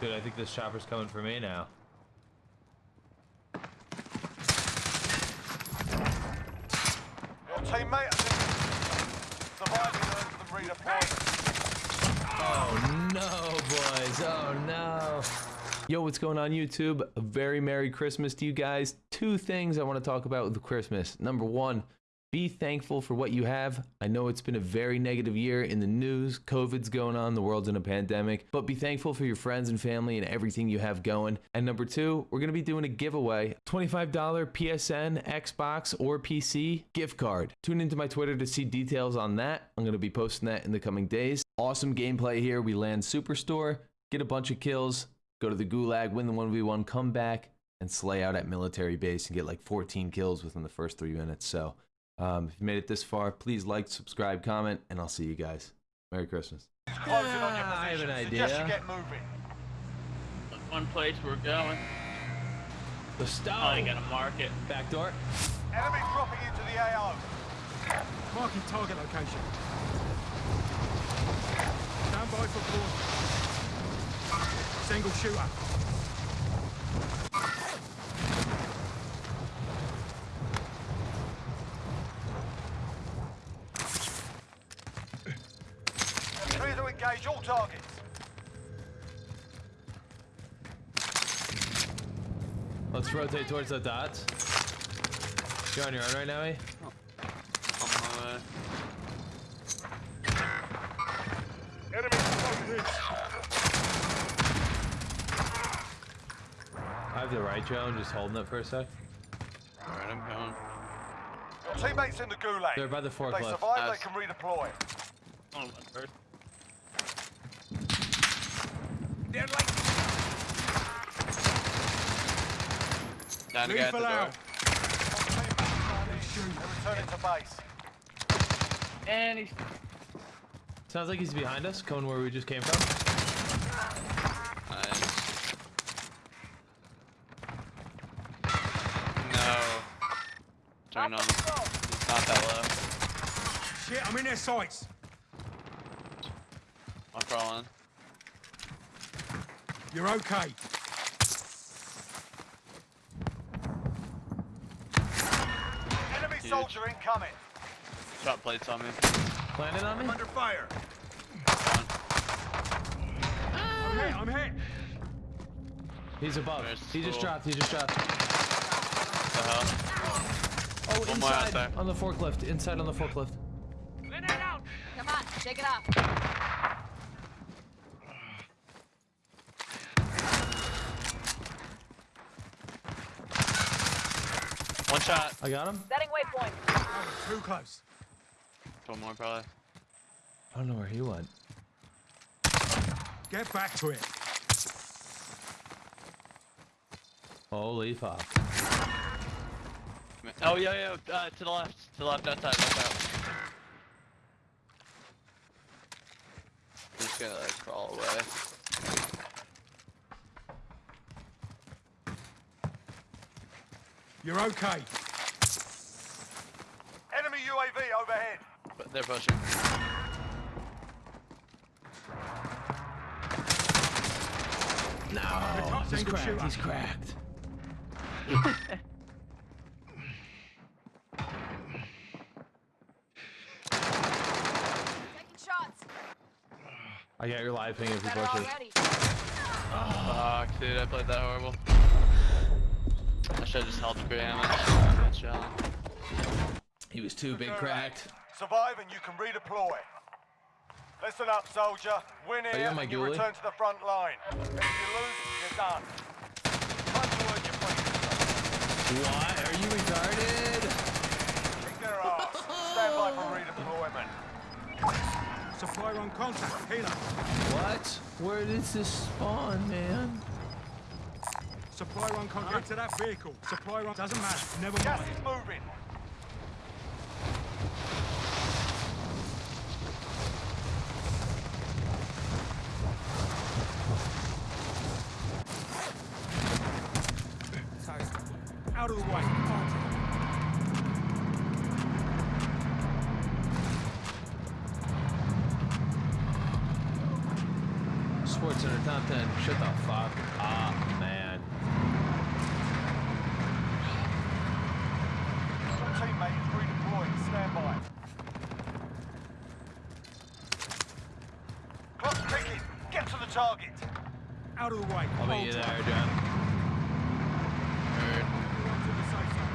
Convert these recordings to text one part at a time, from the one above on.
Dude, I think this chopper's coming for me now. Your teammate surviving earns them redeployment. Oh no, boys. Oh no. Yo, what's going on YouTube? A very Merry Christmas to you guys. Two things I want to talk about with Christmas. Number one, be thankful for what you have. I know it's been a very negative year in the news. COVID's going on, the world's in a pandemic, but be thankful for your friends and family and everything you have going. And number two, we're going to be doing a giveaway $25 PSN, Xbox, or PC gift card. Tune into my Twitter to see details on that. I'm going to be posting that in the coming days. Awesome gameplay here. We land Superstore, get a bunch of kills, go to the Gulag, win the 1v1, come back, and slay out at military base and get like 14 kills within the first three minutes. So, um, if you made it this far, please like, subscribe, comment, and I'll see you guys. Merry Christmas. It's on your Ah, I have position. an Suggest idea. you get moving. One place we're going. The stone. you gotta mark it. Back door. Enemy dropping into the AO. Marking target location. Stand by for call. Single shooter. Clear to engage all targets. Let's rotate towards the dots. You're on your own right now, eh? On my way. Enemy. I have the right drone, just holding it for a sec. Alright, I'm going. Your teammates in the gulag. They're by the If they forklift. survive, Nice. they can redeploy. On one first. They're like Down the guy the door. out. Returning to base. And he's Sounds like he's behind us, coming where we just came from. nice. No. Turn on. He's not that low. Shit, I'm in their sights. I'm crawl in. You're okay. Enemy soldier incoming. Shot plates on me. Landing on me? Under fire. One. I'm hit. I'm hit. He's above. There's He just dropped. He just dropped. What the hell? Oh, One inside on the forklift. Inside on the forklift. Come on, shake it off. One shot. I got him. Setting waypoint. Too close. One more probably. I don't know where he went. Get back to it. Holy fuck. Oh yeah, yeah. Uh, to the left. To the left outside. Left out. I'm just gonna like crawl away. You're okay. Enemy UAV overhead. But they're pushing. No. He's cracked. He's cracked. Taking shots. I got your live ping if you push it. already. Fuck, dude, I played that horrible. I should have just held the damage. Good shot. He was too big cracked. Survive and you can redeploy. Listen up, soldier. Win you here on my you return to the front line. If you lose, you're done. Time to earn your freedom. What? Are you retarded? Kick their ass. Stand by for redeployment. Supply on contact. Healer. What? Where does this spawn, man? Supply on contact. Get to that vehicle. Supply on. Doesn't matter. Never Gas mind. is moving. Out of the way. Sports Center top 10. Shut the fuck up, man. Your teammate is redeploying. Stand by. Clock's ticking. Get to the target. Out of the way. I'll meet you there, John. Heard. Everyone to the safe zone.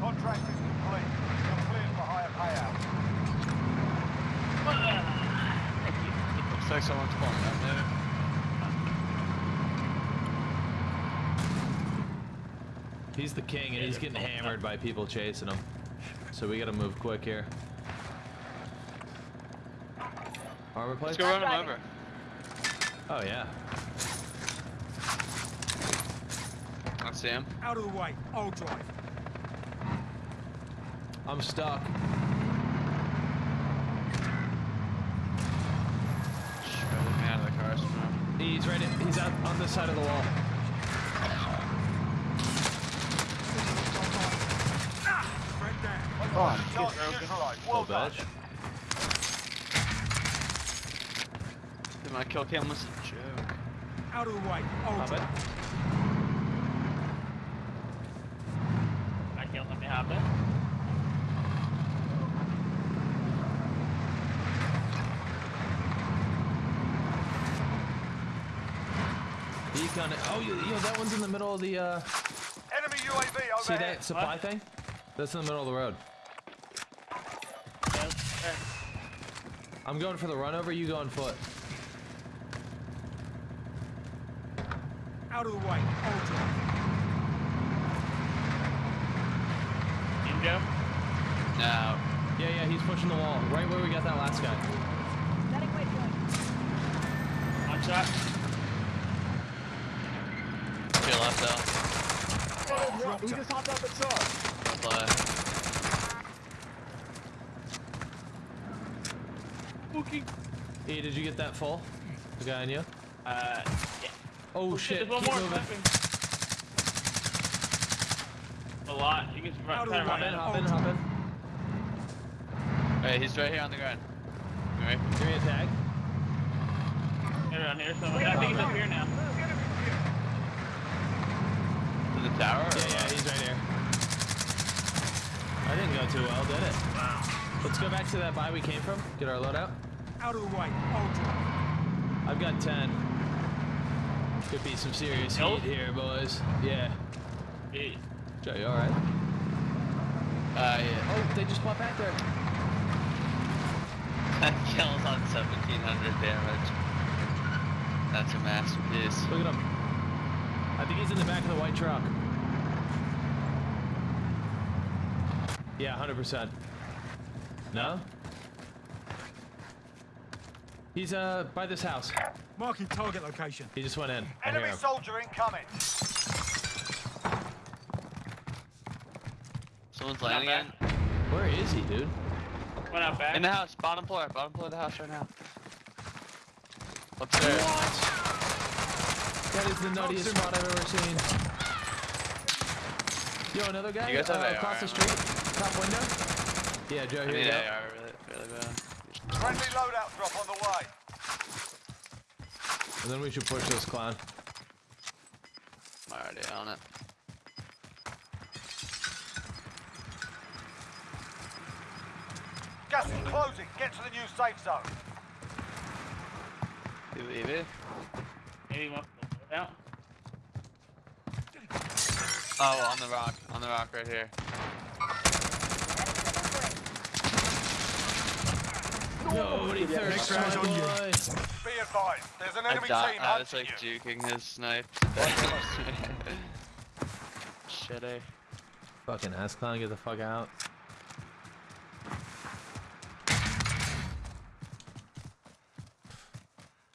Contract is complete. You're cleared for higher payout. Looks like someone's pulling up there. He's the king, and he's getting hammered by people chasing him. So we gotta move quick here. Armor Let's go run him over. Oh yeah. I see him. Out of the way. I'll drive. I'm stuck. Shredded me out of the car somehow. He's right. In, he's out on this side of the wall. Straight down. Target neutralized. Well done. Dude, my kill cam was a joke. Out of the way. I'll it. I can't let me hop in. He kinda. Oh, you, you know that one's in the middle of the. uh Enemy UAV See that supply thing? That's in the middle of the road. Yes, sir. I'm going for the run over. You go on foot. Out of the way. I'll drive. No. Yeah, yeah. He's pushing the wall. Right where we got that last guy. Setting waypoint. One shot. To your left, though. Dropped her. Play. Spooky. E, did you get that fall? The guy on you? Uh, yeah. Oh shit! There's one Keep more moving. A lot. You can Out run, try to run in, in. hop in, hop in. Hey, he's right here on the ground. You ready? Give me a tag. They're around here somewhere. I think he's up here now. To the tower? Yeah, yeah, he's right here. I didn't go too well, did it? Wow. Let's go back to that buy we came from. Get our loadout. Out of the way. I'll drive. I've got 10. Could be some serious Nope. heat here, boys. Yeah. Hey, Joe, you alright? Uh, yeah. Oh, they just popped back there. That kills on 1700 damage. That's a masterpiece. Look at him. I think he's in the back of the white truck. Yeah, 100%. No? He's uh by this house. Marking target location. He just went in. Enemy soldier incoming. Someone's landing bad. in. Where is he, dude? went out back. In the house, bottom floor, bottom floor of the house right now. Upstairs. That is the nuttiest spot I've ever seen. Yo, another guy You guys have uh, AR across the street, top window. Yeah, Joe, I here need you go. Friendly loadout drop on the way. And then we should push this clown. I'm already on it. Gas is closing. Get to the new safe zone. You leave it? Maybe he wants out. Oh, on the rock. On the rock right here. Nobody thirsts, Next my on you. boy. Be advised. There's an I, enemy di- team I was like you. juking his snipe. Shitty. Eh? Fucking ass clown, get the fuck out.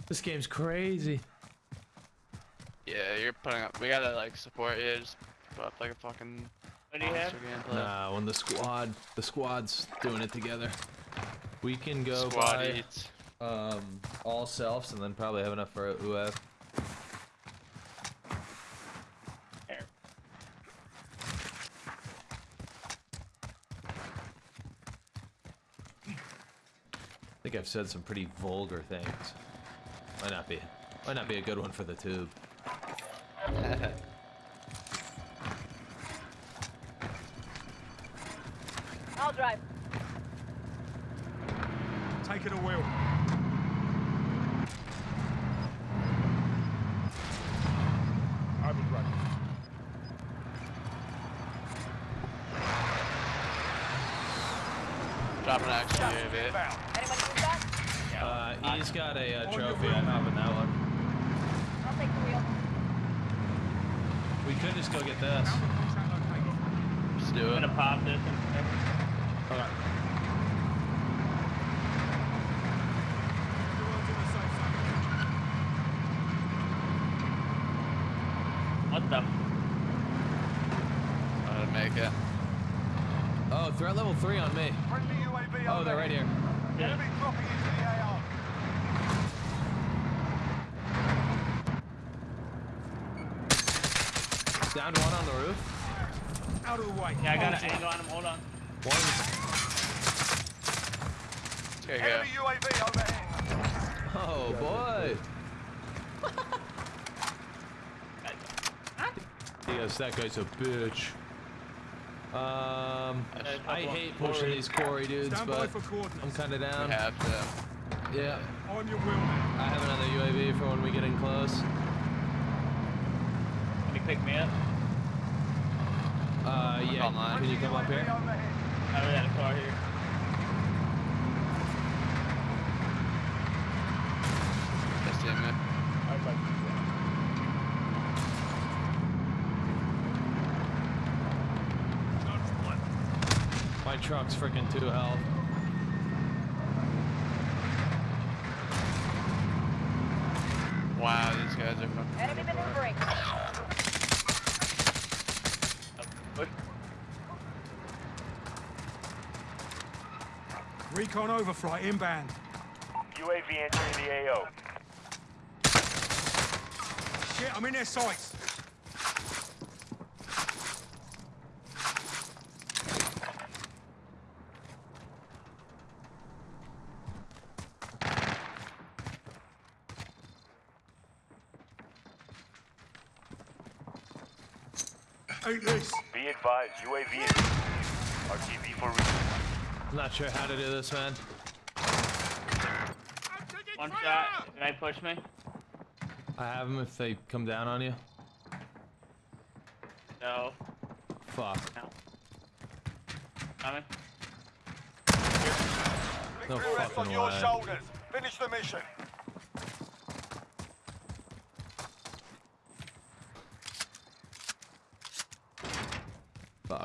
This game's crazy. Yeah, you're putting up. We gotta like support you. Just put up like a fucking What do you have? gameplay. Nah, when the squad, the squad's doing it together. We can go Squad by, eats. um, all selves and then probably have enough for a UF. I think I've said some pretty vulgar things. Might not be, might not be a good one for the tube. I'll drive. Taking a wheel. I was. Dropping action Gas UAV. is inbound. That? Uh, he's got a uh, trophy. wheel. I'm having that one. I'll take the wheel. We could just go get this. Found the contract. Let's do I'm gonna pop this and Okay. Everyone's in the safe zone. What the? I'm gonna make it. Oh, threat level three on me. Friendly UAV Oh, they're right here. Enemy dropping into the AO. Down one on the roof. Out of the way. Yeah, I got an angle on him. Hold on. One. There you go. Enemy UAV overhead. Oh boy. Yes, that guy's a bitch. Um, I hate pushing these quarry dudes, but I'm kind of We down. have to. Yeah, On your wheel now. I have another UAV for when we get in close. Can you pick me up? Uh, yeah. Online. Can you come up here? overhead. I already had a car here. Just team it. My truck's freaking two health. Wow, these guys are fucking. Enemy maneuvering. Push. Recon overflight inbound. UAV entering the AO. Shit, I'm in their sights. Ain't this? Be advised, UAV is RTB for resupply. I'm not sure how to do this, man. One shot. Can I push me? I have them if they come down on you. No. Fuck. No. Coming. No Victory on fucking your way. shoulders. Finish the mission.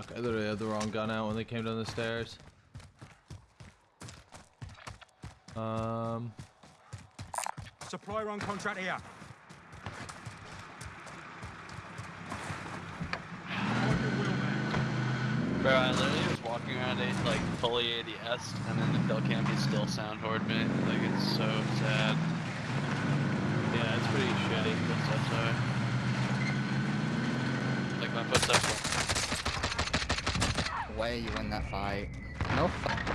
Fuck. I literally had the wrong gun out when they came down the stairs. Um. Supply run contract here. On your wheel now. Bro, I literally was walking around a like fully ADS, and then the kill cam he still sound toward me. Like it's so sad. Yeah, it's pretty shitty. Footsteps are. Like my footsteps. Way you win that fight. No.